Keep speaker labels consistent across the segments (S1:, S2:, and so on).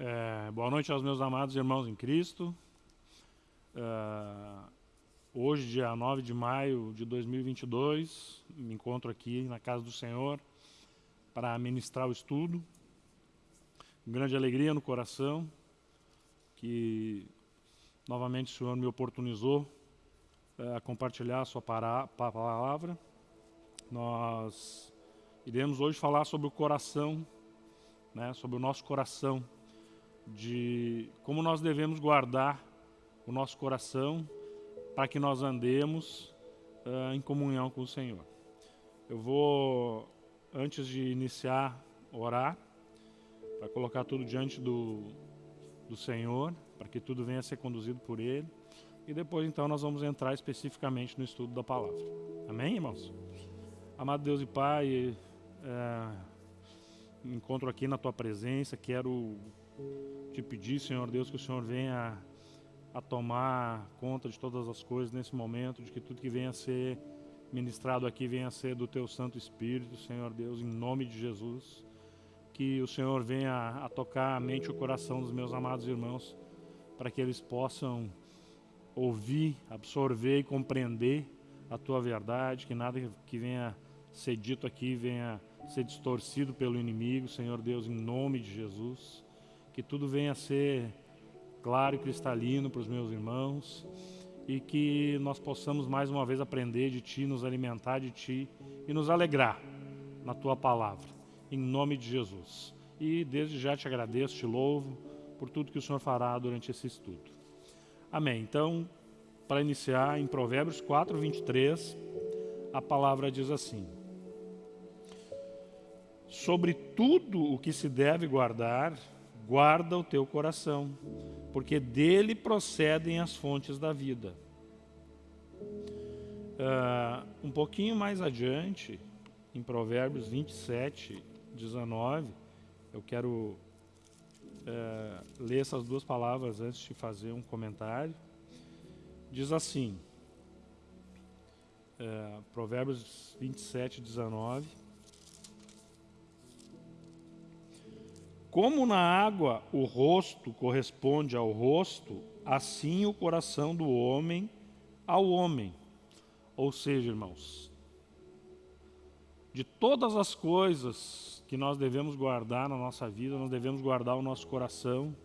S1: É, boa noite aos meus amados irmãos em Cristo. É, hoje, dia 9 de maio de 2022, me encontro aqui na casa do Senhor para ministrar o estudo. Grande alegria no coração que novamente o Senhor me oportunizou é, a compartilhar a sua palavra. Nós iremos hoje falar sobre o coração, né, sobre o nosso coração de como nós devemos guardar o nosso coração para que nós andemos uh, em comunhão com o Senhor. Eu vou, antes de iniciar, orar, para colocar tudo diante do, do Senhor, para que tudo venha a ser conduzido por Ele. E depois, então, nós vamos entrar especificamente no estudo da palavra. Amém, irmãos? Amado Deus e Pai, é, encontro aqui na Tua presença, quero te pedir, Senhor Deus, que o Senhor venha a tomar conta de todas as coisas nesse momento, de que tudo que venha a ser ministrado aqui venha a ser do Teu Santo Espírito, Senhor Deus, em nome de Jesus. Que o Senhor venha a tocar a mente e o coração dos meus amados irmãos, para que eles possam ouvir, absorver e compreender a Tua verdade, que nada que venha ser dito aqui venha ser distorcido pelo inimigo, Senhor Deus, em nome de Jesus que tudo venha a ser claro e cristalino para os meus irmãos e que nós possamos mais uma vez aprender de Ti, nos alimentar de Ti e nos alegrar na Tua palavra, em nome de Jesus. E desde já te agradeço, te louvo por tudo que o Senhor fará durante esse estudo. Amém. Então, para iniciar, em Provérbios 4, 23, a palavra diz assim: Sobre tudo o que se deve guardar, guarda o teu coração, porque dele procedem as fontes da vida. Uh, um pouquinho mais adiante, em Provérbios 27, 19, eu quero uh, ler essas duas palavras antes de fazer um comentário. Diz assim, uh, Provérbios 27, 19, Como na água o rosto corresponde ao rosto, assim o coração do homem ao homem. Ou seja, irmãos, de todas as coisas que nós devemos guardar na nossa vida, nós devemos guardar o nosso coração,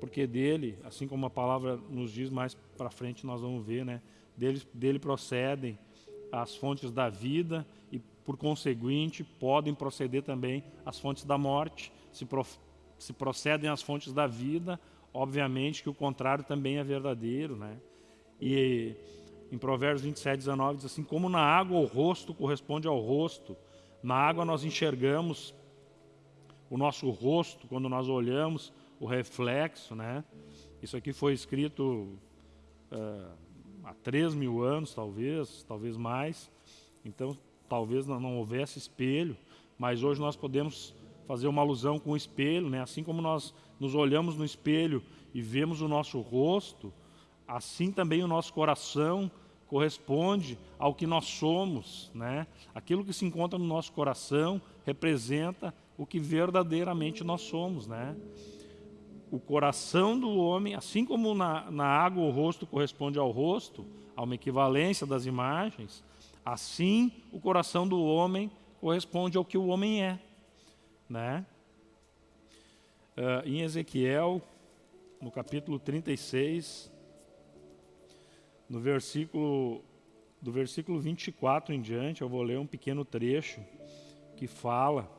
S1: porque dele, assim como a palavra nos diz mais para frente, nós vamos ver, né? Dele, dele procedem as fontes da vida e, por conseguinte, podem proceder também as fontes da morte se, se procedem as fontes da vida, obviamente que o contrário também é verdadeiro, né? E em Provérbios 27, 19 diz assim, como na água o rosto corresponde ao rosto, na água nós enxergamos o nosso rosto, quando nós olhamos o reflexo, né? Isso aqui foi escrito uh, há 3 mil anos, talvez, talvez mais. Então, talvez não houvesse espelho, mas hoje nós podemos fazer uma alusão com o espelho, né? assim como nós nos olhamos no espelho e vemos o nosso rosto, assim também o nosso coração corresponde ao que nós somos. Né? Aquilo que se encontra no nosso coração representa o que verdadeiramente nós somos. Né? O coração do homem, assim como na, na água o rosto corresponde ao rosto, a uma equivalência das imagens, assim o coração do homem corresponde ao que o homem é. Né? Uh, em Ezequiel, no capítulo 36, no versículo, do versículo 24 em diante, eu vou ler um pequeno trecho que fala,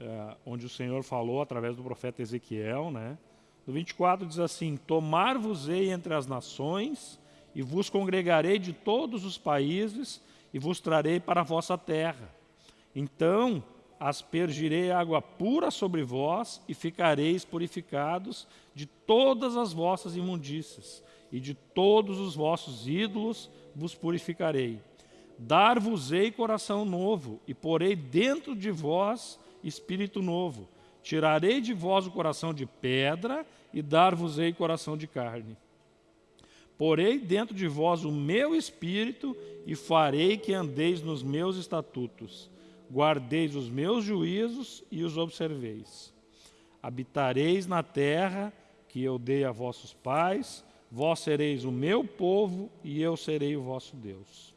S1: uh, onde o Senhor falou através do profeta Ezequiel, né? No 24 diz assim, Tomar-vos-ei entre as nações, e vos congregarei de todos os países, e vos trarei para a vossa terra. Então aspergirei água pura sobre vós e ficareis purificados de todas as vossas imundícias e de todos os vossos ídolos vos purificarei. Dar-vos-ei coração novo e porei dentro de vós espírito novo. Tirarei de vós o coração de pedra e dar-vos-ei coração de carne. Porei dentro de vós o meu espírito e farei que andeis nos meus estatutos guardeis os meus juízos e os observeis. habitareis na terra que eu dei a vossos pais, vós sereis o meu povo e eu serei o vosso Deus.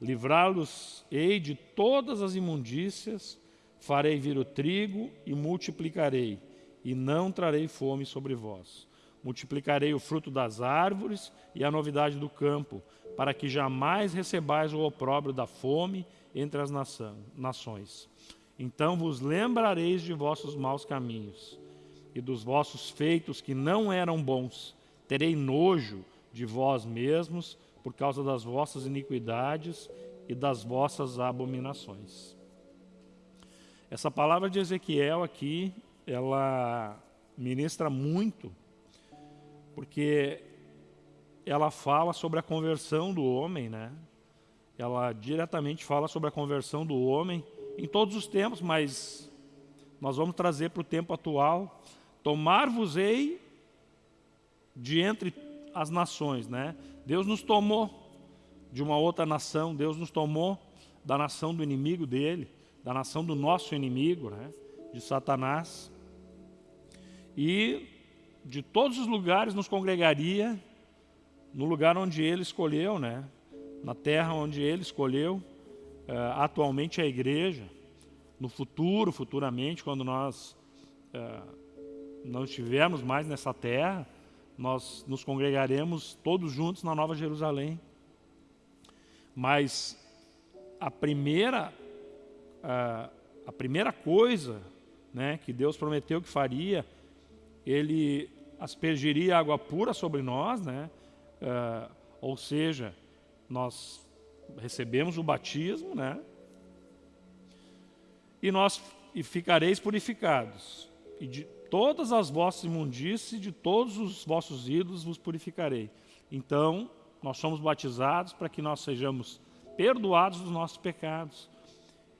S1: Livrá-los-ei de todas as imundícias, farei vir o trigo e multiplicarei, e não trarei fome sobre vós. Multiplicarei o fruto das árvores e a novidade do campo, para que jamais recebais o opróbrio da fome entre as nações. Então vos lembrareis de vossos maus caminhos e dos vossos feitos que não eram bons. Terei nojo de vós mesmos por causa das vossas iniquidades e das vossas abominações. Essa palavra de Ezequiel aqui, ela ministra muito, porque ela fala sobre a conversão do homem, né? Ela diretamente fala sobre a conversão do homem em todos os tempos, mas nós vamos trazer para o tempo atual. Tomar-vos-ei de entre as nações, né? Deus nos tomou de uma outra nação, Deus nos tomou da nação do inimigo dele, da nação do nosso inimigo, né? De Satanás. E de todos os lugares nos congregaria no lugar onde ele escolheu, né? Na terra onde ele escolheu, uh, atualmente a igreja, no futuro, futuramente, quando nós uh, não estivermos mais nessa terra, nós nos congregaremos todos juntos na Nova Jerusalém. Mas a primeira, uh, a primeira coisa né, que Deus prometeu que faria, Ele aspergiria água pura sobre nós, né, uh, ou seja, nós recebemos o batismo, né? E nós e ficareis purificados. E de todas as vossas imundícies, de todos os vossos ídolos vos purificarei. Então, nós somos batizados para que nós sejamos perdoados dos nossos pecados.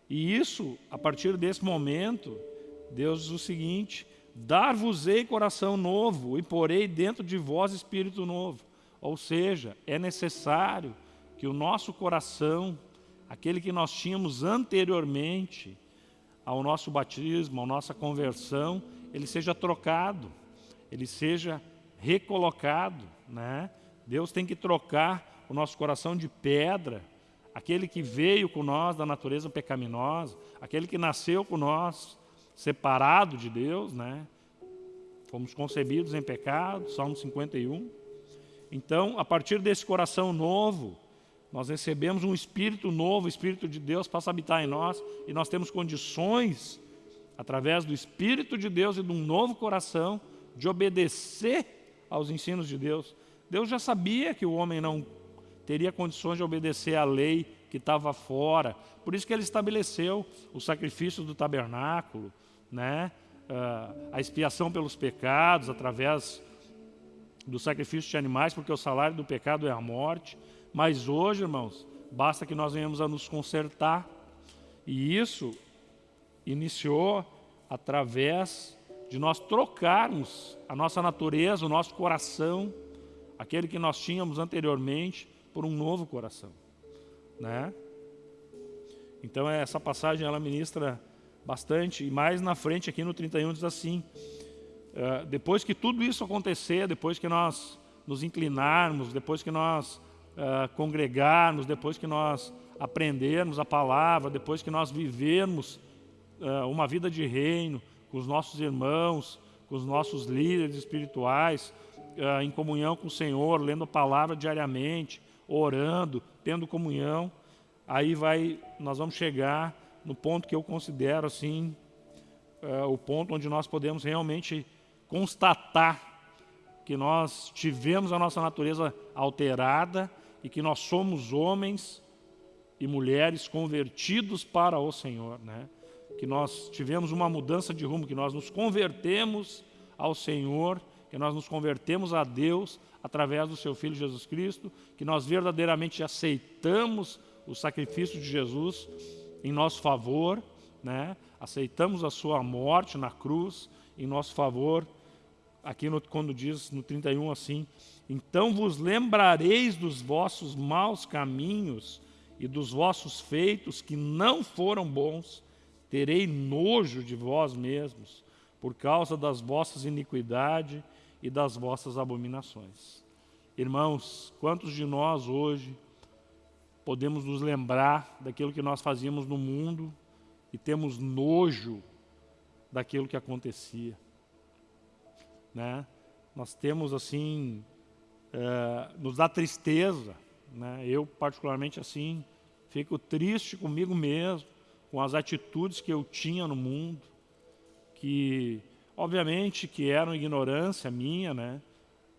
S1: E isso, a partir desse momento, Deus diz o seguinte, dar-vos-ei coração novo e porei dentro de vós espírito novo. Ou seja, é necessário que o nosso coração, aquele que nós tínhamos anteriormente ao nosso batismo, à nossa conversão, ele seja trocado, ele seja recolocado. Né? Deus tem que trocar o nosso coração de pedra, aquele que veio com nós da natureza pecaminosa, aquele que nasceu com nós separado de Deus, né? fomos concebidos em pecado, Salmo 51. Então, a partir desse coração novo, nós recebemos um Espírito novo, o Espírito de Deus passa a habitar em nós e nós temos condições, através do Espírito de Deus e de um novo coração, de obedecer aos ensinos de Deus. Deus já sabia que o homem não teria condições de obedecer à lei que estava fora, por isso que ele estabeleceu o sacrifício do tabernáculo, né? Uh, a expiação pelos pecados através do sacrifício de animais, porque o salário do pecado é a morte. Mas hoje, irmãos, basta que nós venhamos a nos consertar. E isso iniciou através de nós trocarmos a nossa natureza, o nosso coração, aquele que nós tínhamos anteriormente, por um novo coração. Né? Então essa passagem ela ministra bastante, e mais na frente aqui no 31 diz assim, uh, depois que tudo isso acontecer, depois que nós nos inclinarmos, depois que nós uh, congregarmos, depois que nós aprendermos a palavra, depois que nós vivermos uh, uma vida de reino com os nossos irmãos, com os nossos líderes espirituais, uh, em comunhão com o Senhor, lendo a palavra diariamente, orando, tendo comunhão, aí vai, nós vamos chegar no ponto que eu considero assim, o ponto onde nós podemos realmente constatar que nós tivemos a nossa natureza alterada e que nós somos homens e mulheres convertidos para o Senhor, né? que nós tivemos uma mudança de rumo, que nós nos convertemos ao Senhor, que nós nos convertemos a Deus através do Seu Filho Jesus Cristo, que nós verdadeiramente aceitamos o sacrifício de Jesus em nosso favor, né? aceitamos a Sua morte na cruz em nosso favor, aqui no, quando diz no 31 assim, então vos lembrareis dos vossos maus caminhos e dos vossos feitos que não foram bons, terei nojo de vós mesmos, por causa das vossas iniquidades e das vossas abominações. Irmãos, quantos de nós hoje podemos nos lembrar daquilo que nós fazíamos no mundo e temos nojo daquilo que acontecia? Né? Nós temos assim, é, nos dá tristeza, né? eu particularmente assim, fico triste comigo mesmo, com as atitudes que eu tinha no mundo, que obviamente que eram ignorância minha, né?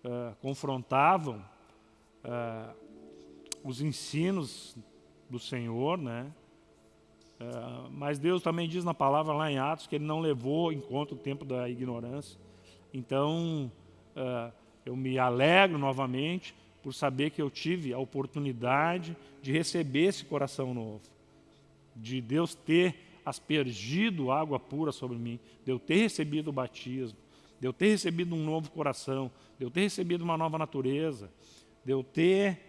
S1: Uh, confrontavam uh, os ensinos do Senhor, né? Uh, mas Deus também diz na palavra lá em Atos que Ele não levou em conta o tempo da ignorância. Então, eu me alegro novamente por saber que eu tive a oportunidade de receber esse coração novo, de Deus ter aspergido água pura sobre mim, de eu ter recebido o batismo, de eu ter recebido um novo coração, de eu ter recebido uma nova natureza, de eu ter,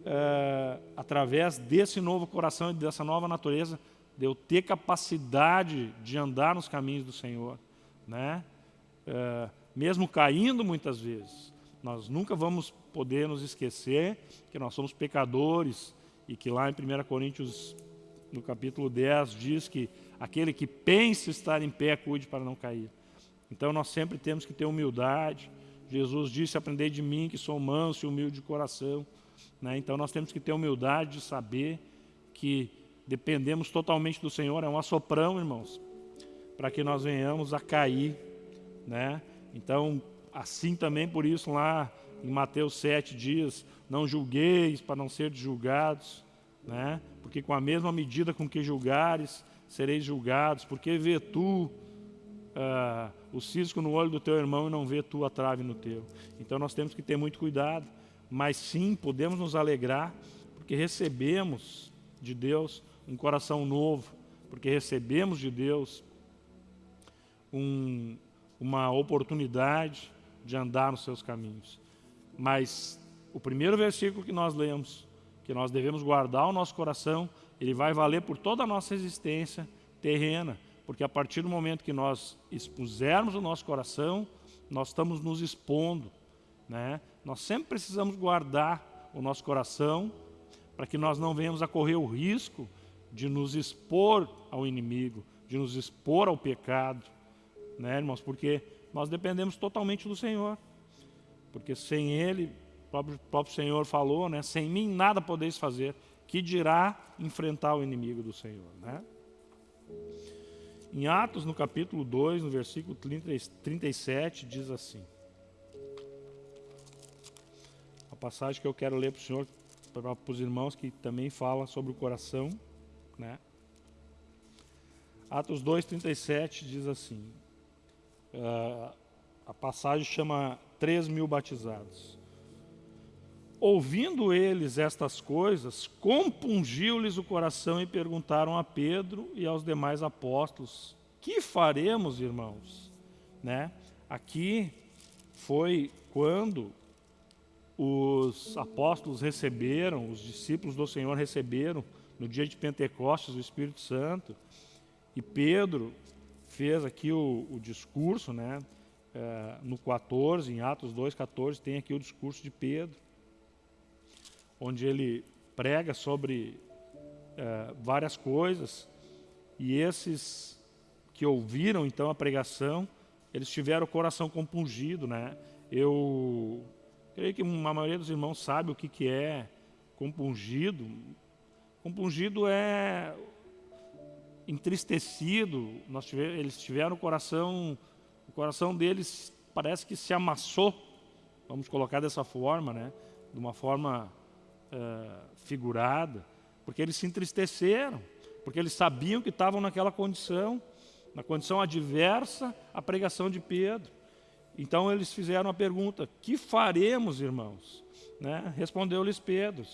S1: uh, através desse novo coração e dessa nova natureza, de eu ter capacidade de andar nos caminhos do Senhor, né? Uh, mesmo caindo muitas vezes, nós nunca vamos poder nos esquecer que nós somos pecadores e que lá em 1 Coríntios no capítulo 10, diz que aquele que pensa estar em pé, cuide para não cair. Então nós sempre temos que ter humildade. Jesus disse, aprendei de mim que sou manso e humilde de coração. Né? Então nós temos que ter humildade de saber que dependemos totalmente do Senhor. É um assoprão, irmãos, para que nós venhamos a cair. Né? Então, assim também por isso lá em Mateus 7 diz, não julgueis para não ser julgados né? porque com a mesma medida com que julgares, sereis julgados, porque vê tu uh, o cisco no olho do teu irmão e não vê tu a trave no teu. Então nós temos que ter muito cuidado, mas sim, podemos nos alegrar, porque recebemos de Deus um coração novo, porque recebemos de Deus um, uma oportunidade de andar nos seus caminhos. Mas o primeiro versículo que nós lemos que nós devemos guardar o nosso coração, ele vai valer por toda a nossa existência terrena, porque a partir do momento que nós expusermos o nosso coração, nós estamos nos expondo. Né? Nós sempre precisamos guardar o nosso coração para que nós não venhamos a correr o risco de nos expor ao inimigo, de nos expor ao pecado, né, irmãos? Porque nós dependemos totalmente do Senhor. Porque sem Ele o próprio, próprio Senhor falou, né? sem mim nada podeis fazer, que dirá enfrentar o inimigo do Senhor. Né? Em Atos, no capítulo 2, no versículo 37, diz assim. A passagem que eu quero ler para o Senhor, para, para os irmãos que também fala sobre o coração. Né? Atos 2, 37 diz assim. Uh, a passagem chama 3 mil batizados. Ouvindo eles estas coisas, compungiu-lhes o coração e perguntaram a Pedro e aos demais apóstolos: Que faremos, irmãos? Né? Aqui foi quando os apóstolos receberam, os discípulos do Senhor receberam, no dia de Pentecostes, o Espírito Santo, e Pedro fez aqui o, o discurso, né? É, no 14, em Atos 2, 14, tem aqui o discurso de Pedro onde ele prega sobre é, várias coisas, e esses que ouviram então a pregação, eles tiveram o coração compungido, né? Eu creio que a maioria dos irmãos sabe o que, que é compungido. Compungido é entristecido, eles tiveram o coração, o coração deles parece que se amassou, vamos colocar dessa forma, né? De uma forma uh, figurada, porque eles se entristeceram, porque eles sabiam que estavam naquela condição, na condição adversa à pregação de Pedro. Então eles fizeram a pergunta, que faremos, irmãos? Né? Respondeu-lhes Pedro,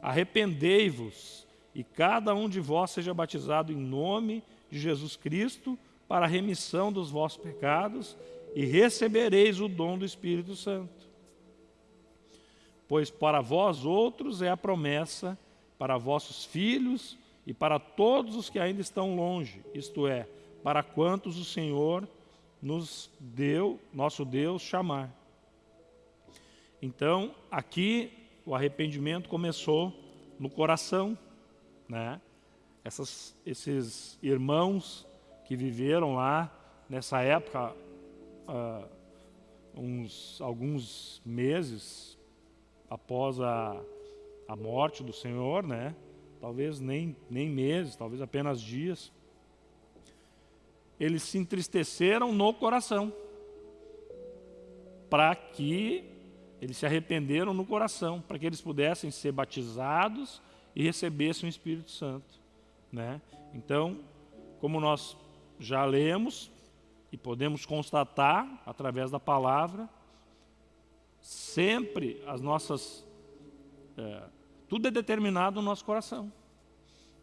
S1: arrependei-vos e cada um de vós seja batizado em nome de Jesus Cristo para a remissão dos vossos pecados e recebereis o dom do Espírito Santo pois para vós outros é a promessa, para vossos filhos e para todos os que ainda estão longe, isto é, para quantos o Senhor nos deu, nosso Deus, chamar. Então, aqui o arrependimento começou no coração, né? Essas, esses irmãos que viveram lá nessa época, uh, uns, alguns meses após a, a morte do Senhor, né? talvez nem, nem meses, talvez apenas dias, eles se entristeceram no coração, para que eles se arrependeram no coração, para que eles pudessem ser batizados e recebessem o Espírito Santo. Né? Então, como nós já lemos e podemos constatar através da palavra, sempre as nossas é, tudo é determinado no nosso coração.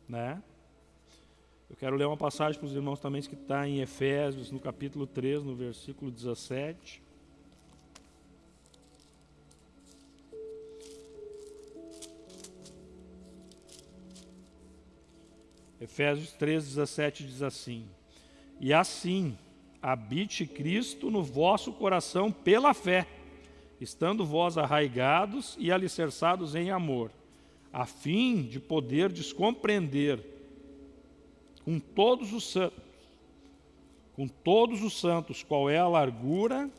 S1: Né? Eu quero ler uma passagem para os irmãos também que está em Efésios, no capítulo 3, no versículo 17. Efésios 3, 17 diz assim: E assim habite Cristo no vosso coração pela fé, estando vós arraigados e alicerçados em amor a fim de poder descompreender com todos os santos, com todos os santos, qual é a largura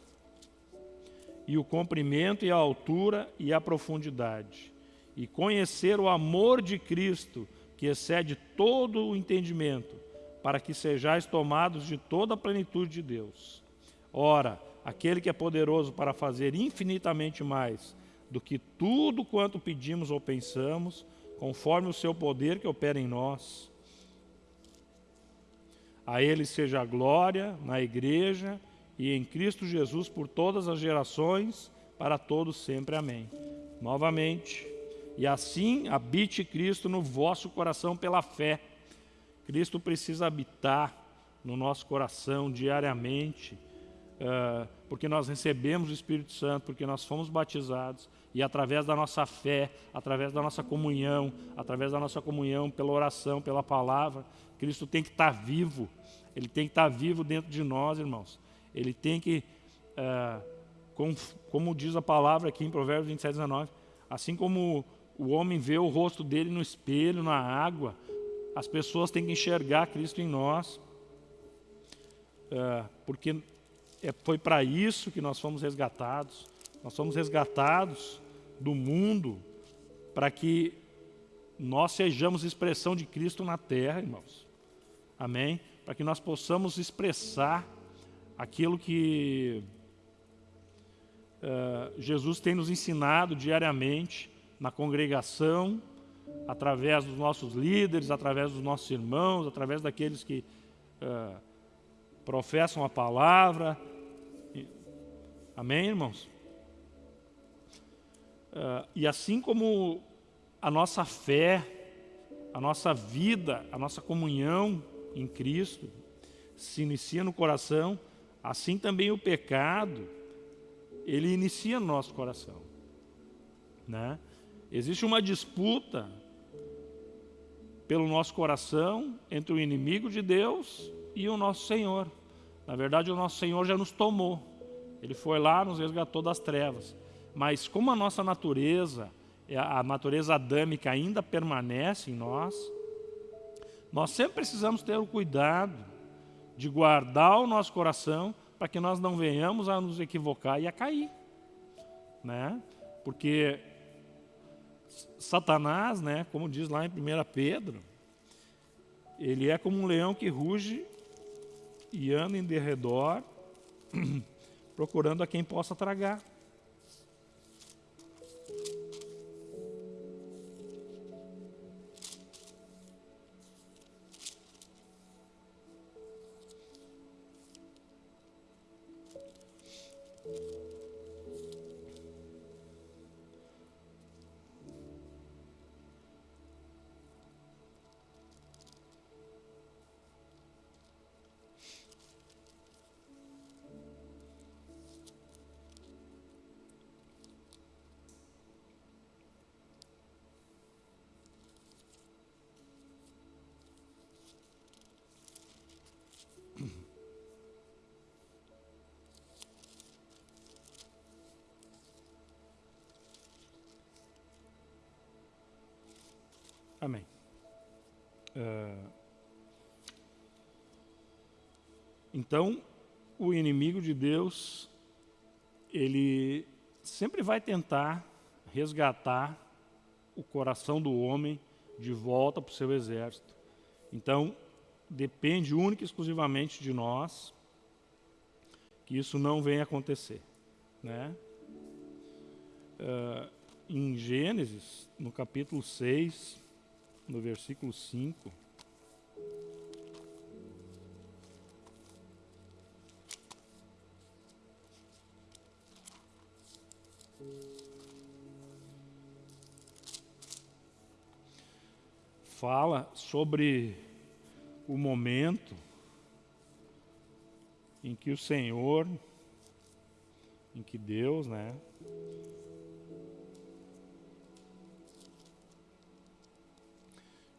S1: e o comprimento e a altura e a profundidade, e conhecer o amor de Cristo, que excede todo o entendimento, para que sejais tomados de toda a plenitude de Deus. Ora, aquele que é poderoso para fazer infinitamente mais do que tudo quanto pedimos ou pensamos, conforme o seu poder que opera em nós. A Ele seja a glória na Igreja e em Cristo Jesus por todas as gerações, para todos sempre. Amém. Novamente, e assim habite Cristo no vosso coração pela fé. Cristo precisa habitar no nosso coração diariamente, uh, porque nós recebemos o Espírito Santo, porque nós fomos batizados, e através da nossa fé, através da nossa comunhão, através da nossa comunhão pela oração, pela palavra, Cristo tem que estar vivo. Ele tem que estar vivo dentro de nós, irmãos. Ele tem que, é, com, como diz a palavra aqui em Provérbios 27, 19, assim como o homem vê o rosto dele no espelho, na água, as pessoas têm que enxergar Cristo em nós, é, porque é, foi para isso que nós fomos resgatados. Nós somos resgatados do mundo para que nós sejamos expressão de Cristo na terra, irmãos. Amém? Para que nós possamos expressar aquilo que uh, Jesus tem nos ensinado diariamente na congregação, através dos nossos líderes, através dos nossos irmãos, através daqueles que uh, professam a palavra. Amém, irmãos? Uh, e assim como a nossa fé, a nossa vida, a nossa comunhão em Cristo se inicia no coração, assim também o pecado, ele inicia no nosso coração. Né? Existe uma disputa pelo nosso coração entre o inimigo de Deus e o nosso Senhor. Na verdade, o nosso Senhor já nos tomou. Ele foi lá, nos resgatou das trevas. Mas como a nossa natureza, é a natureza adâmica ainda permanece em nós, nós sempre precisamos ter o cuidado de guardar o nosso coração para que nós não venhamos a nos equivocar e a cair. Né? Porque Satanás, né, como diz lá em 1 Pedro, ele é como um leão que ruge e anda em derredor, procurando a quem possa tragar. Então, o inimigo de Deus, ele sempre vai tentar resgatar o coração do homem de volta para o seu exército. Então, depende única e exclusivamente de nós que isso não venha acontecer. Né? Uh, em Gênesis, no capítulo 6, no versículo 5, fala sobre o momento em que o Senhor, em que Deus, né,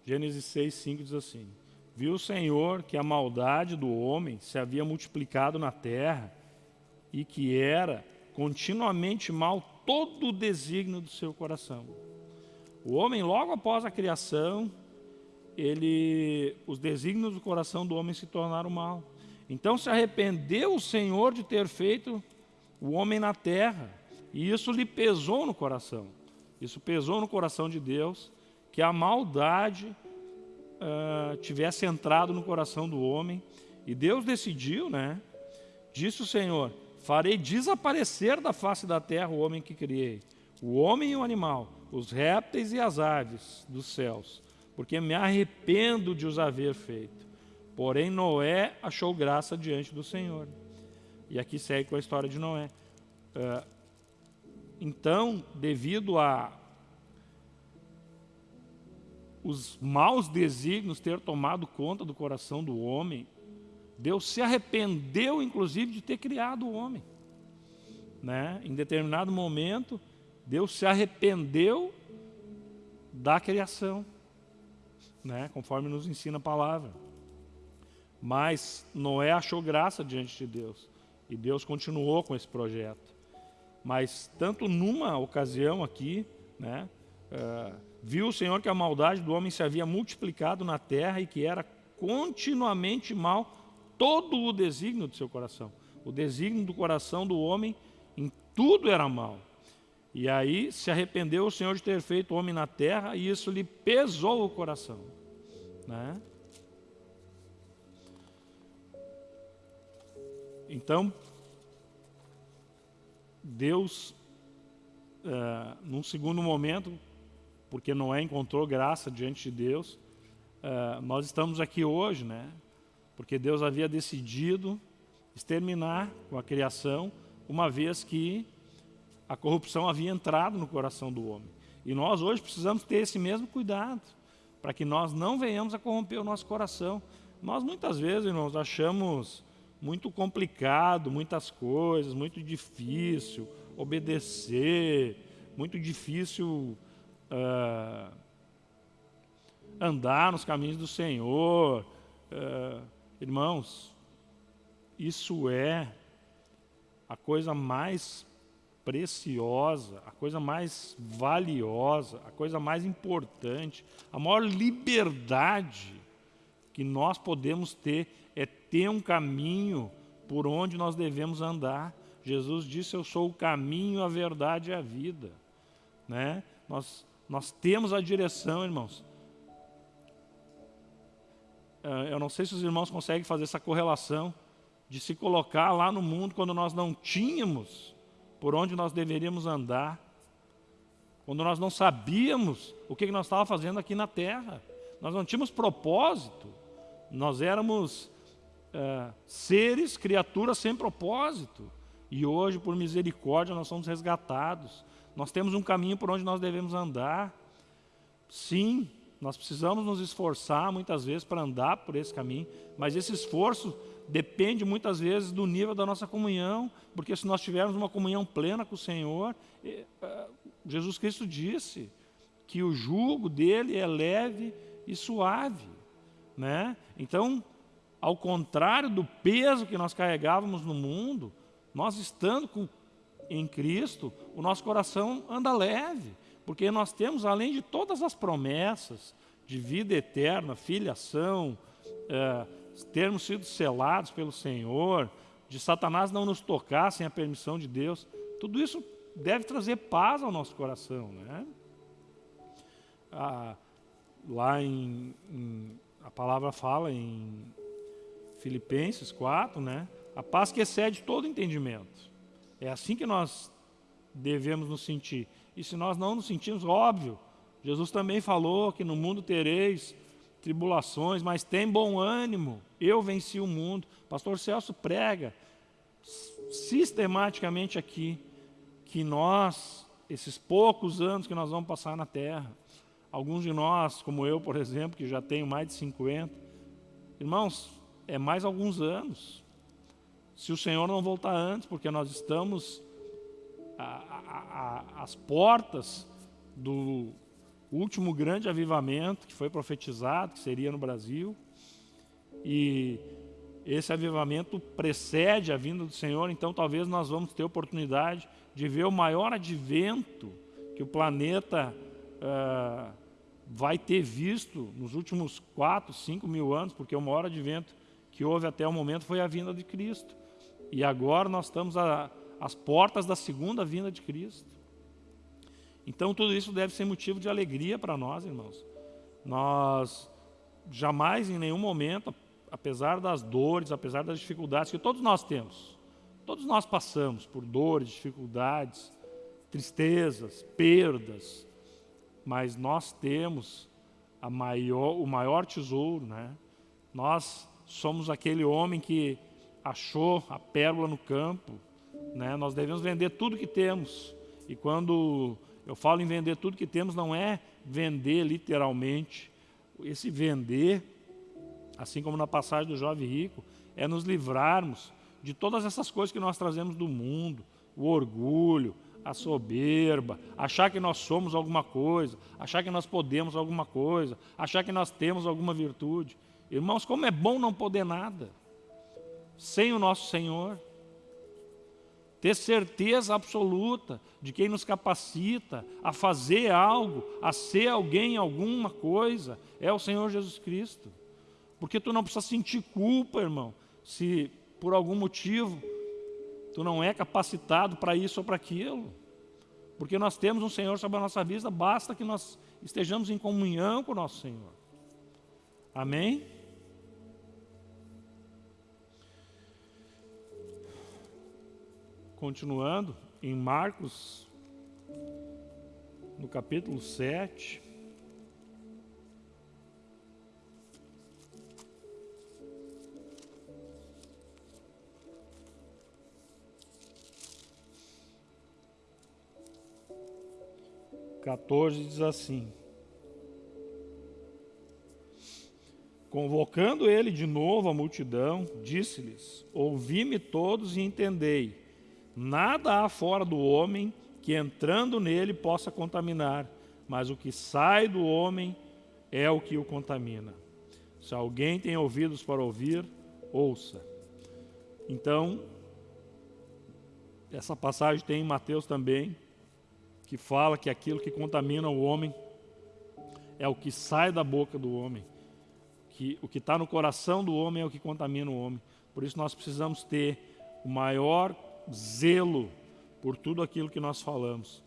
S1: Gênesis 6, 5 diz assim: Viu o Senhor que a maldade do homem se havia multiplicado na terra e que era continuamente mal todo o desígnio do seu coração. O homem, logo após a criação, ele, os desígnios do coração do homem se tornaram mal. Então se arrependeu o Senhor de ter feito o homem na terra, e isso lhe pesou no coração. Isso pesou no coração de Deus, que a maldade uh, tivesse entrado no coração do homem, e Deus decidiu, né? Disse o Senhor: Farei desaparecer da face da terra o homem que criei, o homem e o animal, os répteis e as aves dos céus, porque me arrependo de os haver feito. Porém, Noé achou graça diante do Senhor. E aqui segue com a história de Noé. Uh, então, devido a os maus desígnios ter tomado conta do coração do homem, Deus se arrependeu, inclusive, de ter criado o homem. Né? Em determinado momento, Deus se arrependeu da criação né? conforme nos ensina a palavra. Mas Noé achou graça diante de Deus, e Deus continuou com esse projeto. Mas tanto numa ocasião aqui, né, uh, viu o Senhor que a maldade do homem se havia multiplicado na terra e que era continuamente mal todo o desígnio do seu coração. O desígnio do coração do homem em tudo era mal. E aí se arrependeu o Senhor de ter feito homem na terra e isso lhe pesou o coração. Né? Então, Deus, uh, num segundo momento, porque Noé encontrou graça diante de Deus, uh, nós estamos aqui hoje, né? Porque Deus havia decidido exterminar com a criação, uma vez que a corrupção havia entrado no coração do homem. E nós hoje precisamos ter esse mesmo cuidado, para que nós não venhamos a corromper o nosso coração. Nós muitas vezes, irmãos, achamos muito complicado, muitas coisas, muito difícil obedecer, muito difícil uh, andar nos caminhos do Senhor. Uh, irmãos, isso é a coisa mais preciosa, a coisa mais valiosa, a coisa mais importante, a maior liberdade que nós podemos ter é ter um caminho por onde nós devemos andar. Jesus disse, eu sou o caminho, a verdade e a vida. Né? Nós, nós temos a direção, irmãos. Ah, eu não sei se os irmãos conseguem fazer essa correlação de se colocar lá no mundo quando nós não tínhamos por onde nós deveríamos andar, quando nós não sabíamos o que nós estávamos fazendo aqui na terra, nós não tínhamos propósito, nós éramos é, seres, criaturas sem propósito, e hoje, por misericórdia, nós somos resgatados, nós temos um caminho por onde nós devemos andar, sim, nós precisamos nos esforçar muitas vezes para andar por esse caminho, mas esse esforço depende muitas vezes do nível da nossa comunhão, porque se nós tivermos uma comunhão plena com o Senhor, ah, Jesus Cristo disse que o jugo dele é leve e suave. Né? Então, ao contrário do peso que nós carregávamos no mundo, nós estando com, em Cristo, o nosso coração anda leve, porque nós temos, além de todas as promessas de vida eterna, filiação, é, termos sido selados pelo Senhor, de Satanás não nos tocar sem a permissão de Deus, tudo isso deve trazer paz ao nosso coração. Né? Ah, lá em, em, a palavra fala em Filipenses 4, né? a paz que excede todo entendimento. É assim que nós devemos nos sentir. E se nós não nos sentimos, óbvio, Jesus também falou que no mundo tereis tribulações, mas tem bom ânimo, eu venci o mundo. Pastor Celso prega sistematicamente aqui que nós, esses poucos anos que nós vamos passar na terra, alguns de nós, como eu, por exemplo, que já tenho mais de 50, irmãos, é mais alguns anos. Se o Senhor não voltar antes, porque nós estamos às portas do último grande avivamento que foi profetizado, que seria no Brasil. E esse avivamento precede a vinda do Senhor, então talvez nós vamos ter oportunidade de ver o maior advento que o planeta uh, vai ter visto nos últimos 4, 5 mil anos, porque o maior advento que houve até o momento foi a vinda de Cristo. E agora nós estamos às portas da segunda vinda de Cristo. Então tudo isso deve ser motivo de alegria para nós, irmãos. Nós jamais em nenhum momento, apesar das dores, apesar das dificuldades que todos nós temos, todos nós passamos por dores, dificuldades, tristezas, perdas, mas nós temos maior, o maior tesouro, né? Nós somos aquele homem que achou a pérola no campo, né? Nós devemos vender tudo que temos. E quando eu falo em vender tudo que temos, não é vender literalmente. Esse vender, assim como na passagem do jovem rico, é nos livrarmos de todas essas coisas que nós trazemos do mundo, o orgulho, a soberba, achar que nós somos alguma coisa, achar que nós podemos alguma coisa, achar que nós temos alguma virtude. Irmãos, como é bom não poder nada sem o nosso Senhor ter certeza absoluta de quem nos capacita a fazer algo, a ser alguém, alguma coisa, é o Senhor Jesus Cristo. Porque tu não precisa sentir culpa, irmão, se por algum motivo tu não é capacitado para isso ou para aquilo. Porque nós temos um Senhor sobre a nossa vida, basta que nós estejamos em comunhão com o nosso Senhor. Amém? Continuando, em Marcos, no capítulo 7. Quatorze diz assim: Convocando ele de novo a multidão, disse-lhes: Ouvi-me todos e entendei. Nada há fora do homem que entrando nele possa contaminar, mas o que sai do homem é o que o contamina. Se alguém tem ouvidos para ouvir, ouça. Então, essa passagem tem em Mateus também, que fala que aquilo que contamina o homem é o que sai da boca do homem. Que o que está no coração do homem é o que contamina o homem. Por isso nós precisamos ter o maior zelo por tudo aquilo que nós falamos.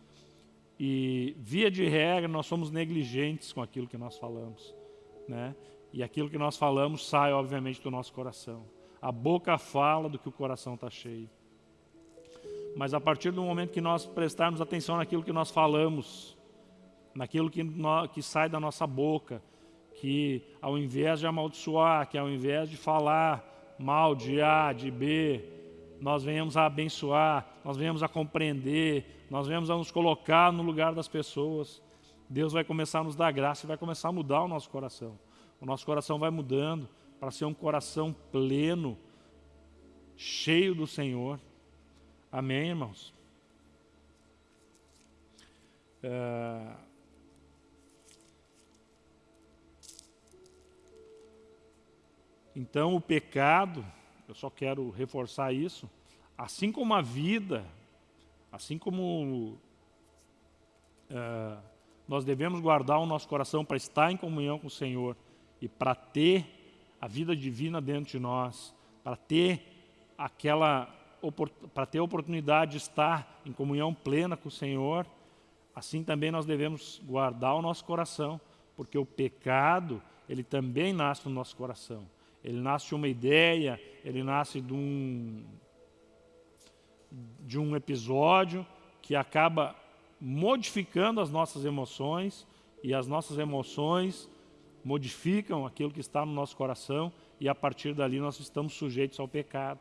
S1: E, via de regra, nós somos negligentes com aquilo que nós falamos. Né? E aquilo que nós falamos sai, obviamente, do nosso coração. A boca fala do que o coração está cheio. Mas a partir do momento que nós prestarmos atenção naquilo que nós falamos, naquilo que, que sai da nossa boca, que ao invés de amaldiçoar, que ao invés de falar mal de A, de B, nós venhamos a abençoar, nós venhamos a compreender, nós venhamos a nos colocar no lugar das pessoas. Deus vai começar a nos dar graça e vai começar a mudar o nosso coração. O nosso coração vai mudando para ser um coração pleno, cheio do Senhor. Amém, irmãos? É... Então, o pecado eu só quero reforçar isso, assim como a vida, assim como uh, nós devemos guardar o nosso coração para estar em comunhão com o Senhor e para ter a vida divina dentro de nós, para ter aquela para ter a oportunidade de estar em comunhão plena com o Senhor, assim também nós devemos guardar o nosso coração, porque o pecado, ele também nasce no nosso coração. Ele nasce de uma ideia, ele nasce de um, de um episódio que acaba modificando as nossas emoções e as nossas emoções modificam aquilo que está no nosso coração e a partir dali nós estamos sujeitos ao pecado.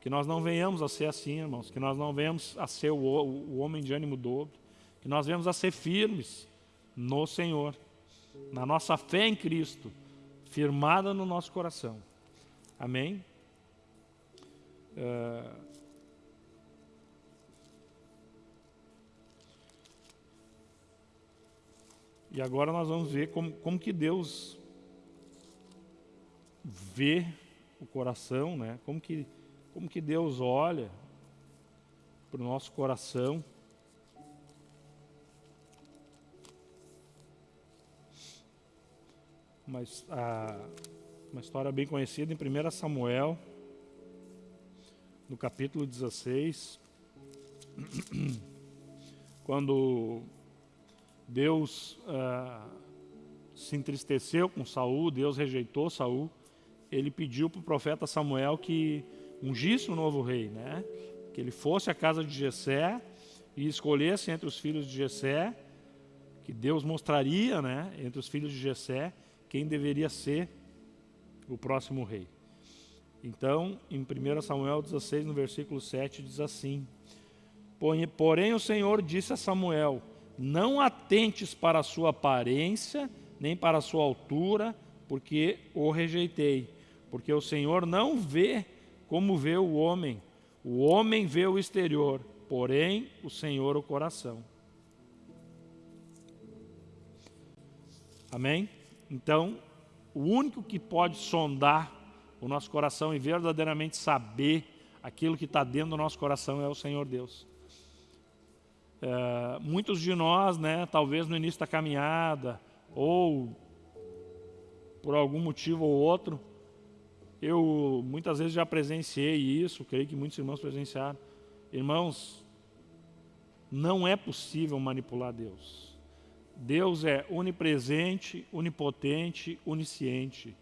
S1: Que nós não venhamos a ser assim, irmãos, que nós não venhamos a ser o, o homem de ânimo dobro, que nós venhamos a ser firmes no Senhor, na nossa fé em Cristo, firmada no nosso coração. Amém? Uh, E agora nós vamos ver como, como que Deus vê o coração, né? como, que, como que Deus olha para o nosso coração. Mas a, uma história bem conhecida em 1 Samuel, no capítulo 16, quando Deus ah, se entristeceu com Saul, Deus rejeitou Saul. Ele pediu para o profeta Samuel que ungisse um novo rei, né? Que ele fosse à casa de Jessé e escolhesse entre os filhos de Jessé, que Deus mostraria, né, entre os filhos de Jessé, quem deveria ser o próximo rei. Então, em 1 Samuel 16, no versículo 7, diz assim: Porém o Senhor disse a Samuel: não atentes para a sua aparência, nem para a sua altura, porque o rejeitei. Porque o Senhor não vê como vê o homem. O homem vê o exterior, porém o Senhor o coração. Amém? Então, o único que pode sondar o nosso coração e verdadeiramente saber aquilo que está dentro do nosso coração é o Senhor Deus. É, muitos de nós, né, talvez no início da caminhada, ou por algum motivo ou outro, eu muitas vezes já presenciei isso, creio que muitos irmãos presenciaram. Irmãos, não é possível manipular Deus. Deus é onipresente, onipotente, onisciente.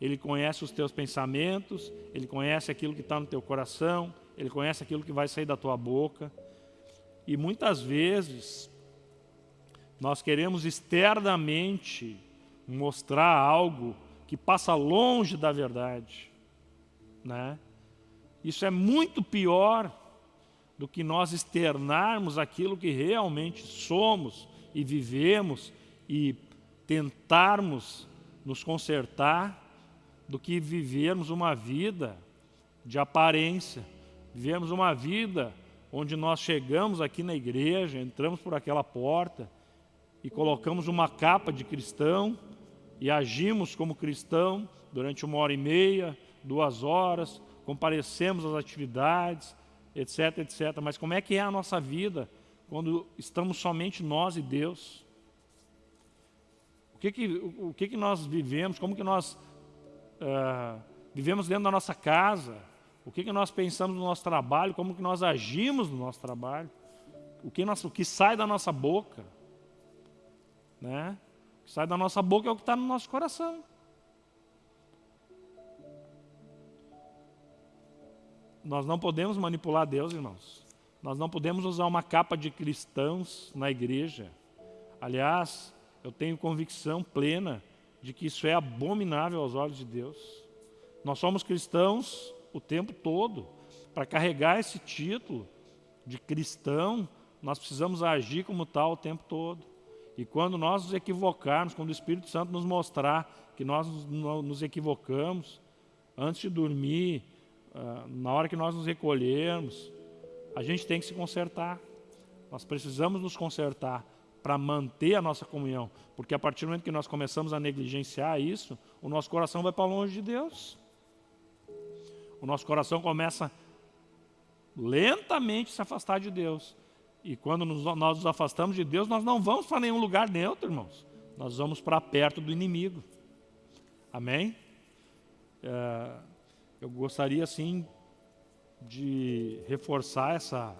S1: Ele conhece os teus pensamentos, Ele conhece aquilo que está no teu coração, Ele conhece aquilo que vai sair da tua boca. E muitas vezes nós queremos externamente mostrar algo que passa longe da verdade. Né? Isso é muito pior do que nós externarmos aquilo que realmente somos e vivemos e tentarmos nos consertar do que vivermos uma vida de aparência, vivermos uma vida onde nós chegamos aqui na igreja, entramos por aquela porta e colocamos uma capa de cristão e agimos como cristão durante uma hora e meia, duas horas, comparecemos às atividades, etc, etc. Mas como é que é a nossa vida quando estamos somente nós e Deus? O que que, o que, que nós vivemos? Como que nós uh, vivemos dentro da nossa casa? o que, que nós pensamos no nosso trabalho, como que nós agimos no nosso trabalho, o que, nós, o que sai da nossa boca. Né? O que sai da nossa boca é o que está no nosso coração. Nós não podemos manipular Deus, irmãos. Nós não podemos usar uma capa de cristãos na igreja. Aliás, eu tenho convicção plena de que isso é abominável aos olhos de Deus. Nós somos cristãos o tempo todo. Para carregar esse título de cristão, nós precisamos agir como tal o tempo todo. E quando nós nos equivocarmos, quando o Espírito Santo nos mostrar que nós nos equivocamos, antes de dormir, ah, na hora que nós nos recolhermos, a gente tem que se consertar. Nós precisamos nos consertar para manter a nossa comunhão, porque a partir do momento que nós começamos a negligenciar isso, o nosso coração vai para longe de Deus o nosso coração começa lentamente se afastar de Deus. E quando nos, nós nos afastamos de Deus, nós não vamos para nenhum lugar neutro, irmãos. Nós vamos para perto do inimigo. Amém? É, eu gostaria, assim, de reforçar essa,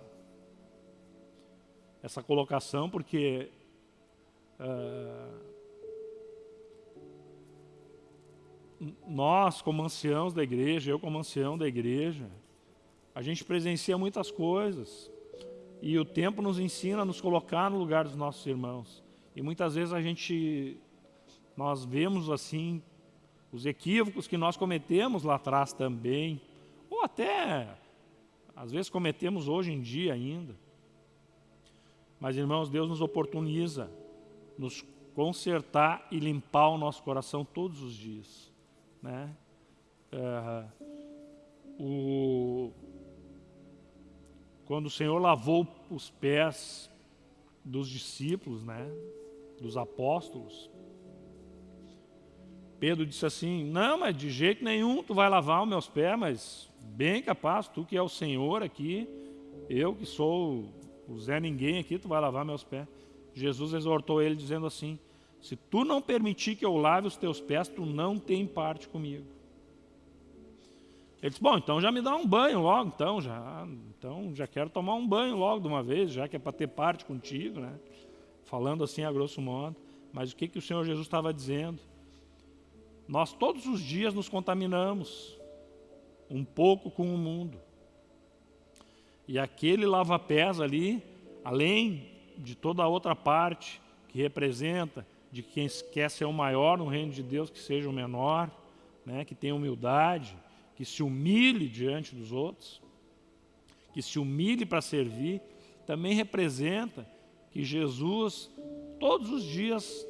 S1: essa colocação, porque uh, nós, como anciãos da igreja, eu como ancião da igreja, a gente presencia muitas coisas, e o tempo nos ensina a nos colocar no lugar dos nossos irmãos. E muitas vezes a gente, nós vemos assim, os equívocos que nós cometemos lá atrás também, ou até às vezes cometemos hoje em dia ainda. Mas, irmãos, Deus nos oportuniza, nos consertar e limpar o nosso coração todos os dias. Né? É, o, quando o Senhor lavou os pés dos discípulos, né, dos apóstolos, Pedro disse assim, não, mas de jeito nenhum tu vai lavar os meus pés, mas bem capaz, tu que é o Senhor aqui, eu que sou o Zé Ninguém aqui, tu vai lavar meus pés. Jesus exortou ele dizendo assim, se tu não permitir que eu lave os teus pés, tu não tem parte comigo. Ele disse, bom, então já me dá um banho logo, então já, então já quero tomar um banho logo de uma vez, já que é para ter parte contigo, né? Falando assim a grosso modo. Mas o que, que o Senhor Jesus estava dizendo? Nós todos os dias nos contaminamos um pouco com o mundo. E aquele lava-pés ali, além de toda a outra parte que representa de quem quer ser o maior no reino de Deus, que seja o menor, né, que tenha humildade, que se humilhe diante dos outros, que se humilhe para servir, também representa que Jesus, todos os dias,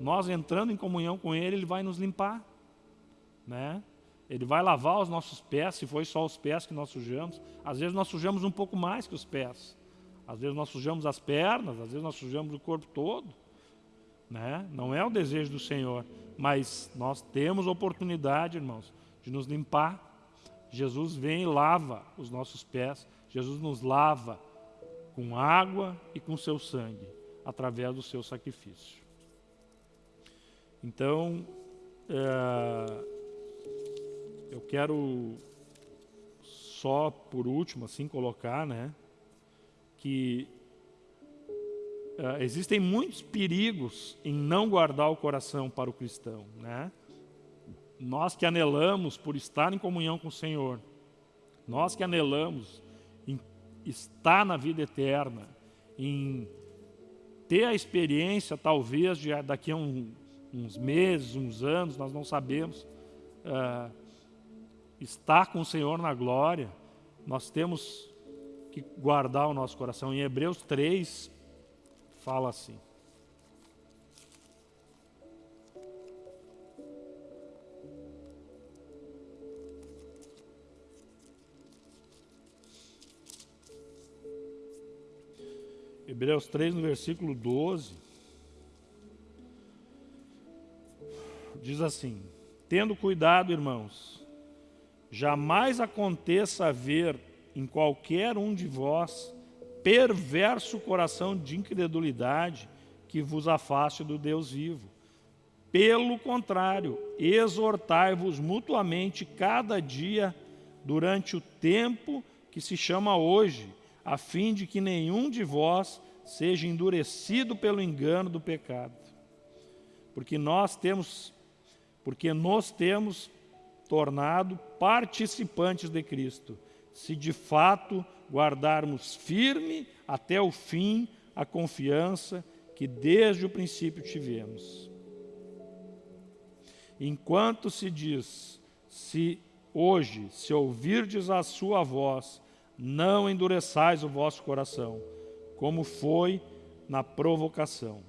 S1: nós entrando em comunhão com Ele, Ele vai nos limpar. Né? Ele vai lavar os nossos pés, se foi só os pés que nós sujamos. Às vezes nós sujamos um pouco mais que os pés. Às vezes nós sujamos as pernas, às vezes nós sujamos o corpo todo. Né? Não é o desejo do Senhor, mas nós temos oportunidade, irmãos, de nos limpar. Jesus vem e lava os nossos pés. Jesus nos lava com água e com seu sangue, através do seu sacrifício. Então, é eu quero só por último assim colocar, né, que uh, existem muitos perigos em não guardar o coração para o cristão, né? Nós que anelamos por estar em comunhão com o Senhor, nós que anelamos em estar na vida eterna, em ter a experiência, talvez, de daqui a um, uns meses, uns anos, nós não sabemos, uh, estar com o Senhor na glória, nós temos que guardar o nosso coração. Em Hebreus 3, fala assim. Hebreus 3, no versículo 12, diz assim: Tendo cuidado, irmãos, jamais aconteça haver em qualquer um de vós perverso coração de incredulidade que vos afaste do Deus vivo. Pelo contrário, exortai-vos mutuamente cada dia durante o tempo que se chama hoje, a fim de que nenhum de vós seja endurecido pelo engano do pecado. Porque nós temos, porque nós temos tornado participantes de Cristo, se de fato guardarmos firme até o fim a confiança que desde o princípio tivemos. Enquanto se diz, se hoje, se ouvirdes a sua voz, não endureçais o vosso coração, como foi na provocação.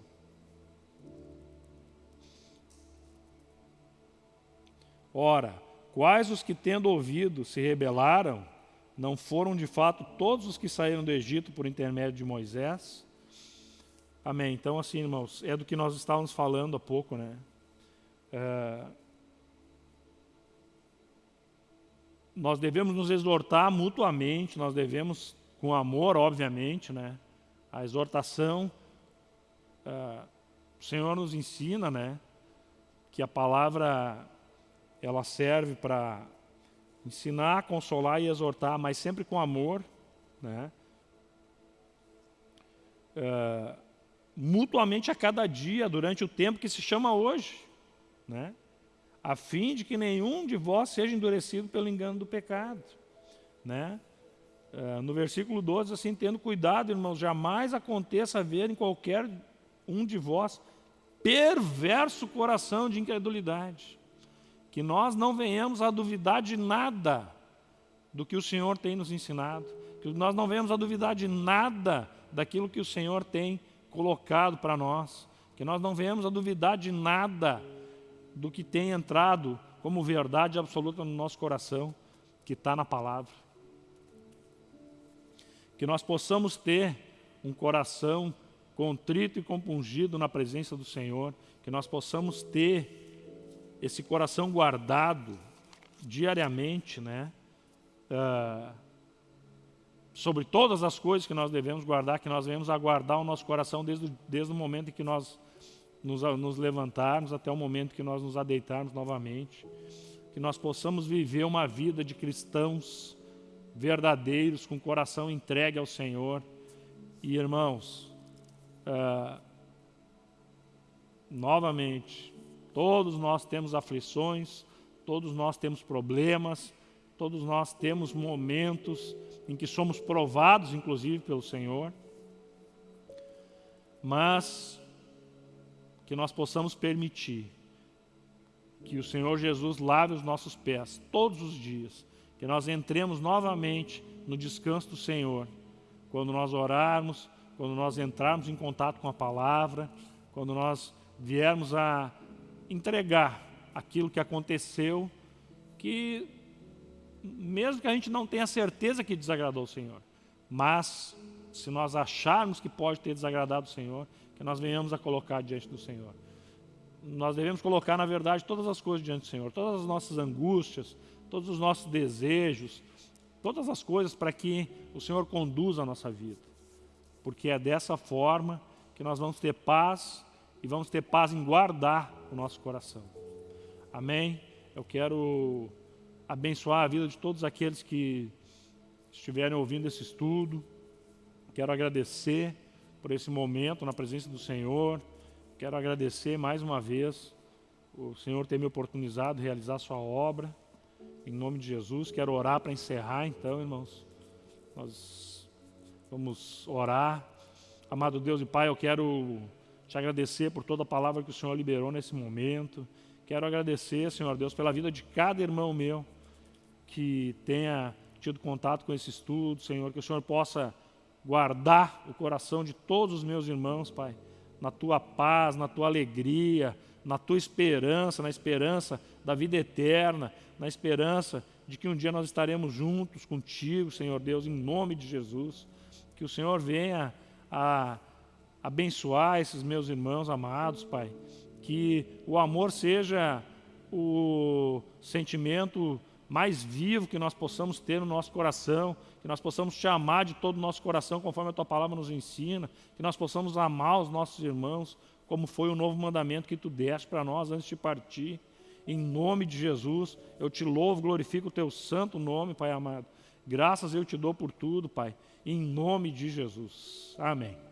S1: Ora, Quais os que, tendo ouvido, se rebelaram, não foram de fato todos os que saíram do Egito por intermédio de Moisés? Amém. Então, assim, irmãos, é do que nós estávamos falando há pouco, né? É... Nós devemos nos exortar mutuamente, nós devemos, com amor, obviamente, né? A exortação, uh, o Senhor nos ensina, né? Que a palavra, ela serve para ensinar, consolar e exortar, mas sempre com amor, né? Uh, mutuamente a cada dia, durante o tempo que se chama hoje, né? a fim de que nenhum de vós seja endurecido pelo engano do pecado. Né? Uh, no versículo 12, assim, tendo cuidado, irmãos, jamais aconteça haver em qualquer um de vós perverso coração de incredulidade, que nós não venhamos a duvidar de nada do que o Senhor tem nos ensinado, que nós não venhamos a duvidar de nada daquilo que o Senhor tem colocado para nós, que nós não venhamos a duvidar de nada do que tem entrado como verdade absoluta no nosso coração, que está na palavra. Que nós possamos ter um coração contrito e compungido na presença do Senhor, que nós possamos ter esse coração guardado diariamente, né? Uh, sobre todas as coisas que nós devemos guardar, que nós devemos aguardar o nosso coração desde, desde o momento em que nós nos, nos levantarmos até o momento que nós nos adeitarmos novamente, que nós possamos viver uma vida de cristãos verdadeiros, com o coração entregue ao Senhor. E irmãos, uh, novamente, todos nós temos aflições, todos nós temos problemas, todos nós temos momentos em que somos provados, inclusive, pelo Senhor. Mas que nós possamos permitir que o Senhor Jesus lave os nossos pés todos os dias, que nós entremos novamente no descanso do Senhor, quando nós orarmos, quando nós entrarmos em contato com a palavra, quando nós viermos a entregar aquilo que aconteceu, que mesmo que a gente não tenha certeza que desagradou o Senhor, mas se nós acharmos que pode ter desagradado o Senhor, que nós venhamos a colocar diante do Senhor. Nós devemos colocar, na verdade, todas as coisas diante do Senhor, todas as nossas angústias, todos os nossos desejos, todas as coisas para que o Senhor conduza a nossa vida. Porque é dessa forma que nós vamos ter paz vamos ter paz em guardar o nosso coração. Amém? Eu quero abençoar a vida de todos aqueles que estiverem ouvindo esse estudo. Quero agradecer por esse momento na presença do Senhor. Quero agradecer mais uma vez o Senhor ter me oportunizado de realizar sua obra. Em nome de Jesus, quero orar para encerrar então, irmãos. Nós vamos orar. Amado Deus e Pai, eu quero te agradecer por toda a palavra que o Senhor liberou nesse momento. Quero agradecer, Senhor Deus, pela vida de cada irmão meu que tenha tido contato com esse estudo, Senhor, que o Senhor possa guardar o coração de todos os meus irmãos, Pai, na tua paz, na tua alegria, na tua esperança, na esperança da vida eterna, na esperança de que um dia nós estaremos juntos contigo, Senhor Deus, em nome de Jesus. Que o Senhor venha a abençoar esses meus irmãos amados, Pai. Que o amor seja o sentimento mais vivo que nós possamos ter no nosso coração, que nós possamos te amar de todo o nosso coração, conforme a tua palavra nos ensina, que nós possamos amar os nossos irmãos, como foi o novo mandamento que tu deste para nós antes de partir. Em nome de Jesus, eu te louvo, glorifico o teu santo nome, Pai amado. Graças eu te dou por tudo, Pai, em nome de Jesus. Amém.